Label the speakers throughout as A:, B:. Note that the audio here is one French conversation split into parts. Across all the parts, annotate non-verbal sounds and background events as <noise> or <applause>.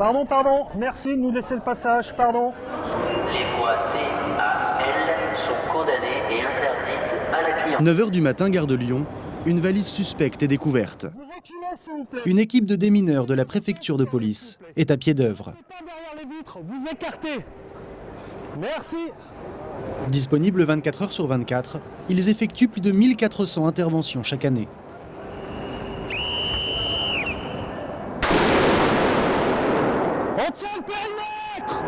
A: Pardon, pardon, merci de nous laisser le passage, pardon.
B: Les voies T à L sont condamnées et interdites à la clientèle.
C: 9h du matin, gare de Lyon, une valise suspecte est découverte. Une équipe de démineurs de la préfecture de police est à pied d'œuvre.
A: Vous écartez. Merci.
C: Disponibles 24 heures sur 24, ils effectuent plus de 1400 interventions chaque année.
A: On tient le périmètre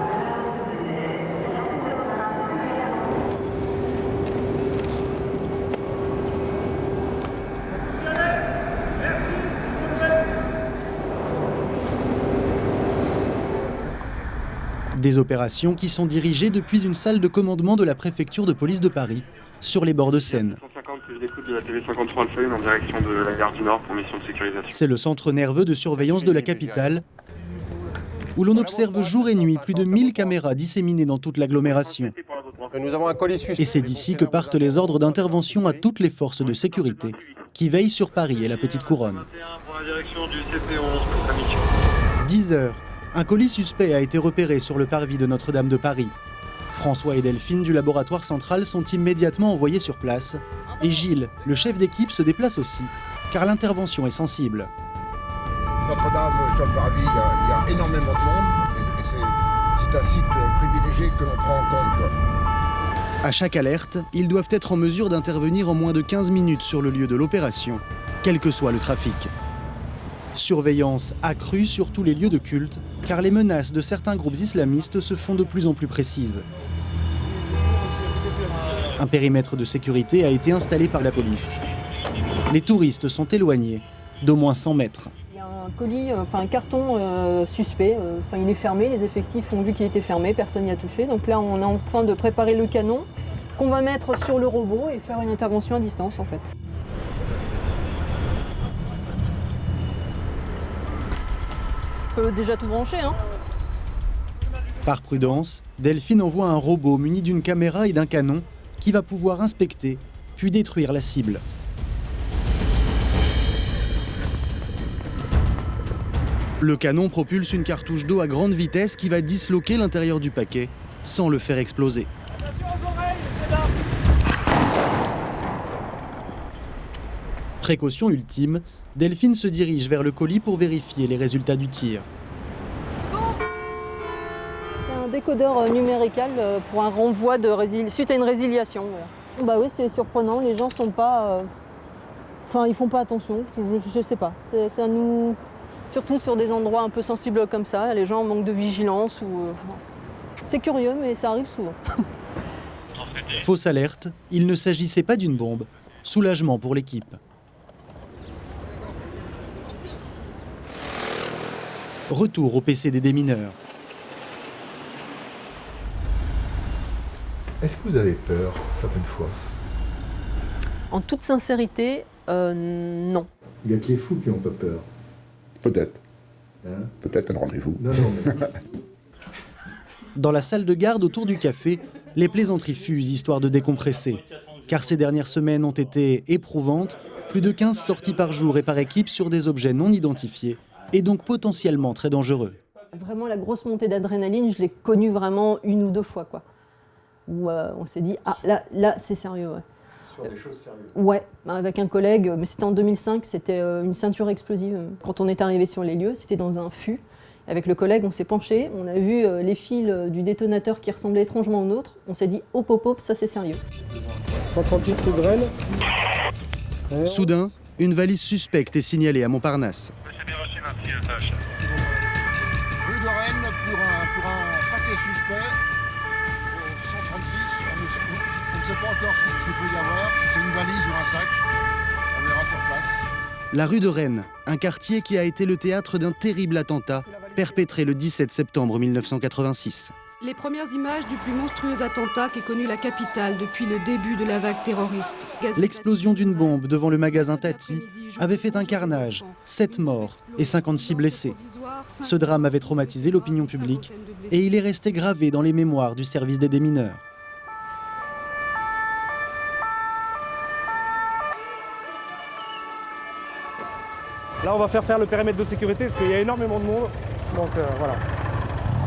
C: Des opérations qui sont dirigées depuis une salle de commandement de la préfecture de police de Paris, sur les bords de Seine.
D: 150 que je l'écoute de la TV 53 Alpha 1 en direction de la gare du Nord pour mission de sécurisation.
C: C'est le centre nerveux de surveillance de la capitale, où l'on observe jour et nuit plus de 1000 caméras disséminées dans toute l'agglomération. Et c'est d'ici que partent les ordres d'intervention à toutes les forces de sécurité qui veillent sur Paris et la Petite Couronne.
D: 21 pour la direction du CP11 pour sa mission.
C: 10 heures, un colis suspect a été repéré sur le parvis de Notre-Dame de Paris. François et Delphine du laboratoire central sont immédiatement envoyés sur place. Et Gilles, le chef d'équipe, se déplace aussi, car l'intervention est sensible.
E: Notre-Dame, sur le parvis, il y, a, il y a énormément de monde. Et, c'est- un site privilégié que l'on prend en compte.
C: À chaque alerte, ils doivent être en mesure d'intervenir en moins de 15 minutes sur le lieu de l'opération, quel que soit le trafic. Surveillance accrue sur tous les lieux de culte, car les menaces de certains groupes islamistes se font de plus en plus précises. Un périmètre de sécurité a été installé par la police. Les touristes sont éloignés d'au moins 100 mètres.
F: Il y a un colis, euh, enfin un carton euh, suspect. euh, il est fermé. Les effectifs ont vu qu'il était fermé. Personne n'y a touché. Donc là, on est en train de préparer le canon qu'on va mettre sur le robot et faire une intervention à distance, en fait. Je peux déjà tout brancher, hein
C: Par prudence, Delphine envoie un robot muni d'une caméra et d'un canon qui va pouvoir inspecter, puis détruire la cible. Le canon propulse une cartouche d'eau à grande vitesse qui va disloquer l'intérieur du paquet sans le faire exploser. Précaution ultime, Delphine se dirige vers le colis pour vérifier les résultats du tir.
F: C'est un décodeur euh, numérical euh, pour un renvoi de résil- suite à une résiliation. voilà. Bah oui, c'est surprenant. Les gens sont pas. euh, Enfin, ils font pas attention. Je, je- je sais pas. À nous. Surtout sur des endroits un peu sensibles comme ça. Les gens manquent de vigilance ou. euh, C'est curieux, mais ça arrive souvent. <laughs>
C: Fausse alerte, il ne s'agissait pas d'une bombe. Soulagement pour l'équipe. Retour au PC des démineurs.
G: Est-ce que vous avez peur certaines fois?
F: En toute sincérité, euh, non.
G: Il y a que les fous qui n'ont pas peur.
E: Peut-être.
G: hein?
E: Peut-être un rendez-vous.
G: non, non, mais <laughs>
C: Dans la salle de garde autour du café, les plaisanteries fusent histoire de décompresser. Car ces dernières semaines ont été éprouvantes, plus de 15 sorties par jour et par équipe sur des objets non identifiés, et donc potentiellement très dangereux.
F: Vraiment, la grosse montée d'adrénaline, je l'ai connue vraiment une ou deux fois, quoi. Où euh, on s'est dit, ah là, là c'est sérieux, ouais.
G: sur des choses sérieuses.
F: Ouais, bah, avec un collègue, mais c'était en 2005, c'était euh, une ceinture explosive. Quand on est arrivé sur les lieux, c'était dans un fût. Avec le collègue, on s'est penché, on a vu euh, les fils euh, du détonateur qui ressemblaient étrangement au nôtre. On s'est dit, hop, hop, hop, ça c'est sérieux.
A: 136 rue de Rennes.
C: Soudain, une valise suspecte est signalée à Montparnasse.
E: Rue de Rennes pour un, pour un paquet suspect. au 136. On ne, sait, on ne sait pas encore ce qu'il peut y avoir. C'est une valise ou un sac. On verra sur place.
C: La rue de Rennes, un quartier qui a été le théâtre d'un terrible attentat perpétré le 17 septembre 1986.
H: Les premières images du plus monstrueux attentat qu'ait connu la capitale depuis le début de la vague terroriste.
C: L'explosion d'une bombe devant le magasin Tati avait fait un carnage, 7 morts et 56 blessés. Ce drame avait traumatisé l'opinion publique et il est resté gravé dans les mémoires du service des démineurs.
A: Là, on va faire faire le périmètre de sécurité parce qu'il y a énormément de monde. Donc euh, voilà.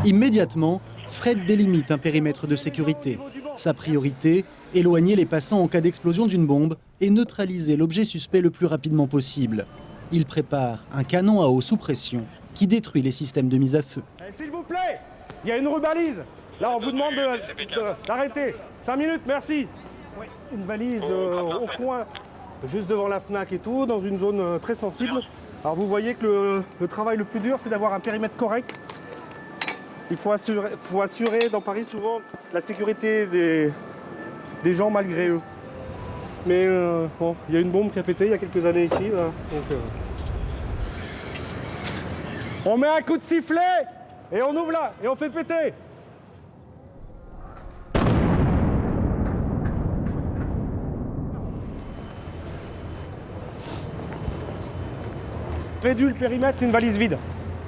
C: Immédiatement, Fred délimite un périmètre de sécurité. Sa priorité, éloigner les passants en cas d'explosion d'une bombe et neutraliser l'objet suspect le plus rapidement possible. Il prépare un canon à eau sous pression qui détruit les systèmes de mise à feu.
A: Eh, S'il vous plaît, il y a une rubalise. Là, on vous demande de- de- d'arrêter. 5 minutes, merci. Une valise euh, au coin, juste devant la FNAC et tout, dans une zone euh, très sensible. Alors vous voyez que le, le travail le plus dur, c'est d'avoir un périmètre correct. Il faut assurer, faut assurer dans Paris souvent la sécurité des, des gens malgré eux. Mais euh, bon, il y a une bombe qui a pété il y a quelques années ici. donc, euh, On met un coup de sifflet et on ouvre là et on fait péter. Réduit le périmètre, une valise vide.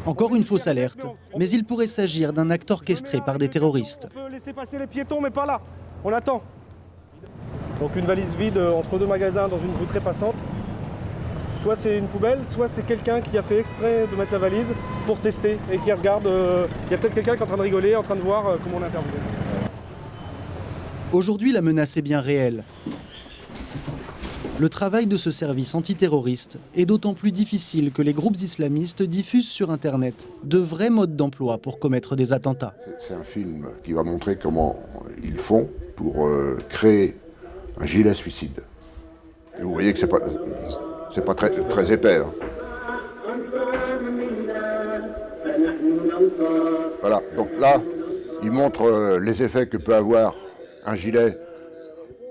C: Encore une fausse alerte, mais il pourrait s'agir d'un acte orchestré par des terroristes.
A: On peut laisser passer les piétons, mais pas là. On attend. Donc une valise vide entre deux magasins dans une rue très passante. Soit c'est une poubelle, soit c'est quelqu'un qui a fait exprès de mettre la valise pour tester et qui regarde. euh, Il y a peut-être quelqu'un qui est en train de rigoler, en train de voir euh, comment on intervient.
C: Aujourd'hui, la menace est bien réelle. Le travail de ce service antiterroriste est d'autant plus difficile que les groupes islamistes diffusent sur Internet de vrais modes d'emploi pour commettre des attentats.
I: C'est un film qui va montrer comment ils font pour euh, créer un gilet suicide. Vous voyez que c'est pas, pas très, très épais. hein. Voilà, donc là, il montre euh, les effets que peut avoir un gilet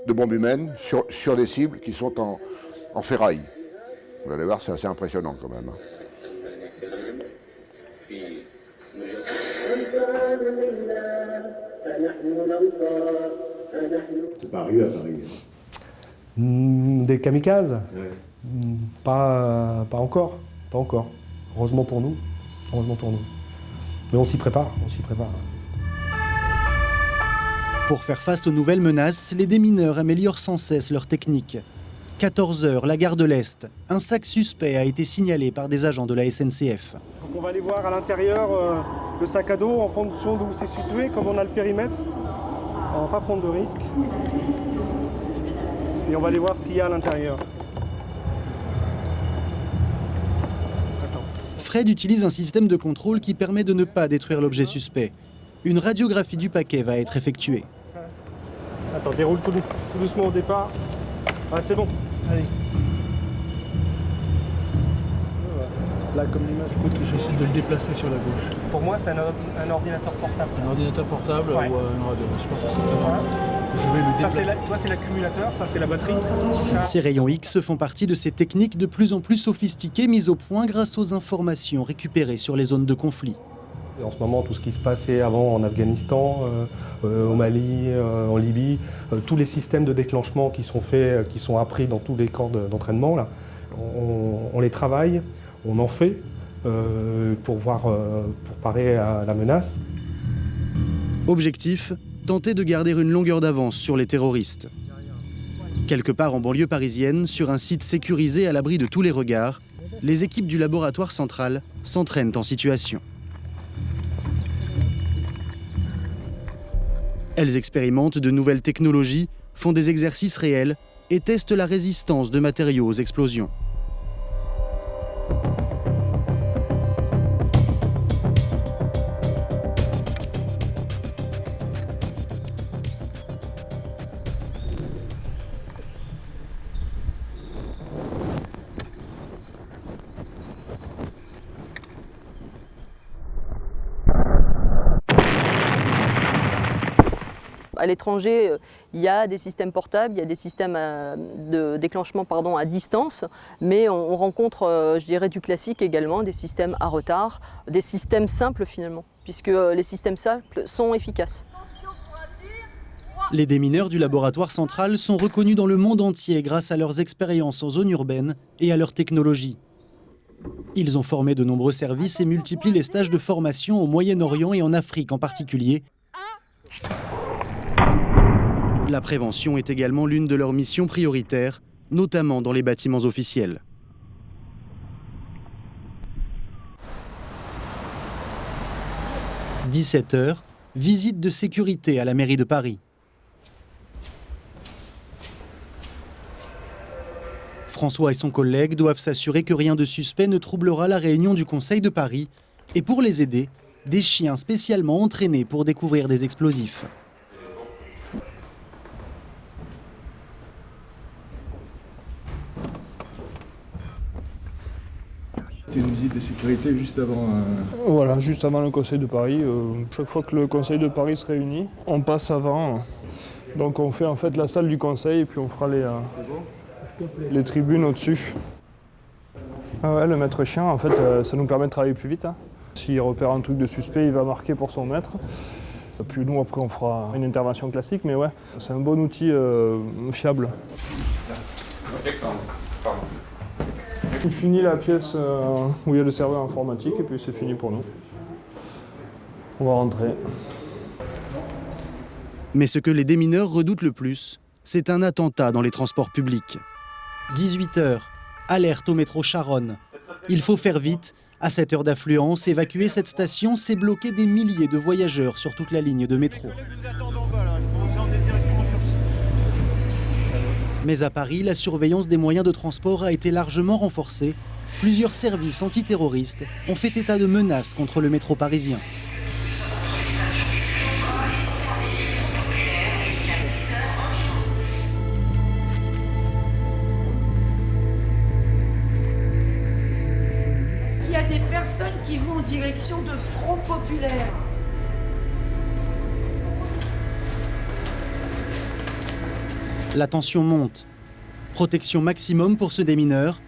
I: de bombe humaine sur, sur des cibles qui sont en, en ferraille. Vous allez voir, c'est assez impressionnant quand même. hein.
G: C'est pas arrivé à Paris. hein.
A: Hmm, des kamikazes
G: Ouais.
A: Hmm, pas, pas encore. Pas encore. Heureusement pour nous. Heureusement pour nous. Mais on s'y prépare. On s'y prépare.
C: Pour faire face aux nouvelles menaces, les démineurs améliorent sans cesse leur technique. 14 heures, la gare de l'Est. Un sac suspect a été signalé par des agents de la SNCF.
A: Donc on va aller voir à l'intérieur euh, le sac à dos en fonction d'où c'est situé, comme on a le périmètre. On va pas prendre de risques. Et on va aller voir ce qu'il y a à l'intérieur.
C: Fred utilise un système de contrôle qui permet de ne pas détruire l'objet suspect. Une radiographie du paquet va être effectuée.
A: Attends, déroule tout, dou- tout doucement au départ. Ah, c'est bon. Allez. Là, comme l'image.
J: Écoute, j'essaie de le déplacer sur la gauche.
A: Pour moi, c'est un, or- un ordinateur portable.
J: Un ordinateur portable
A: Ouais.
J: ou euh, une radio. Je pense que c'est normal. Je vais le
A: Ça,
J: déplacer.
A: c'est la- toi, c'est l'accumulateur, ça, c'est la batterie. Ça,
C: Ces rayons X font partie de ces techniques de plus en plus sophistiquées mises au point grâce aux informations récupérées sur les zones de conflit.
A: En ce moment, tout ce qui se passait avant en Afghanistan, euh, euh, au Mali, euh, en Libye, tous les systèmes de déclenchement qui sont faits, qui sont appris dans tous les camps de- d'entraînement, on, on les travaille, on en fait pour, voir, pour parer à la menace.
C: Objectif tenter de garder une longueur d'avance sur les terroristes. Quelque part en banlieue parisienne, sur un site sécurisé à l'abri de tous les regards, les équipes du laboratoire central s'entraînent en situation. Elles expérimentent de nouvelles technologies, font des exercices réels et testent la résistance de matériaux aux explosions.
F: À l'étranger, euh, il y a des systèmes portables, il y a des systèmes euh, de déclenchement à distance, mais on, on rencontre, euh, je dirais, du classique également, des systèmes à retard, des systèmes simples finalement, puisque les systèmes simples sont efficaces.
C: Les démineurs du laboratoire central sont reconnus dans le monde entier grâce à leurs expériences en zone urbaine et à leur technologie. Ils ont formé de nombreux services et multiplient les stages de formation au Moyen-Orient et en Afrique en particulier. La prévention est également l'une de leurs missions prioritaires, notamment dans les bâtiments officiels. 17h, visite de sécurité à la mairie de Paris. François et son collègue doivent s'assurer que rien de suspect ne troublera la réunion du Conseil de Paris et pour les aider, des chiens spécialement entraînés pour découvrir des explosifs.
K: C'était une visite de sécurité juste avant. euh,
J: Voilà, juste avant le Conseil de Paris. euh, chaque fois que le Conseil de Paris se réunit, on passe avant. Donc on fait en fait la salle du Conseil et puis on fera les, euh, les tribunes au-dessus. Ah ouais, le maître chien, en fait, euh, ça nous permet de travailler plus vite. hein. S'il repère un truc de suspect, il va marquer pour son maître. Puis nous, après, on fera une intervention classique, mais ouais, c'est un bon outil euh, fiable. On finit la pièce euh, où il y a le serveur informatique et puis c'est fini pour nous. On va rentrer.
C: Mais ce que les démineurs redoutent le plus, c'est un attentat dans les transports publics. 18h, alerte au métro Charonne. Il faut faire vite. À cette heure d'affluence, évacuer cette station, c'est bloquer des milliers de voyageurs sur toute la ligne de métro. Mais à Paris, la surveillance des moyens de transport a été largement renforcée. Plusieurs services antiterroristes ont fait état de menaces contre le métro parisien.
L: Est-ce y a des personnes qui vont en direction de Front Populaire?
C: La tension monte. Protection maximum pour ce démineur.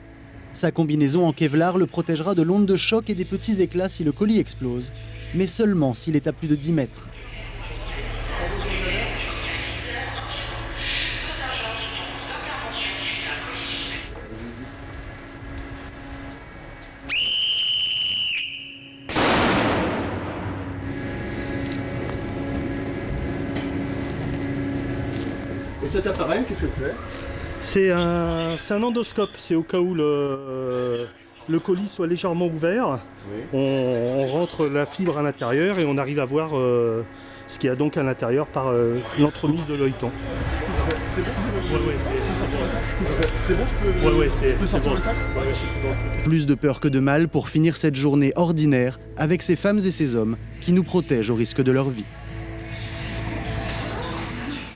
C: Sa combinaison en Kevlar le protégera de l'onde de choc et des petits éclats si le colis explose, mais seulement s'il est à plus de 10 mètres.
K: Et cet appareil, qu'est-ce que c'est?
A: C'est un, c'est un endoscope, c'est au cas où le, le colis soit légèrement ouvert. On, on rentre la fibre à l'intérieur et on arrive à voir euh, ce qu'il y a donc à l'intérieur par euh, l'entremise de l'œilleton.
K: C'est bon,
A: Ouais, ouais,
K: je peux,
A: Ouais, ouais, c'est-
K: je peux
A: c'est
K: sortir
A: bon.
K: le sac
C: Plus de peur que de mal pour finir cette journée ordinaire avec ces femmes et ces hommes qui nous protègent au risque de leur vie.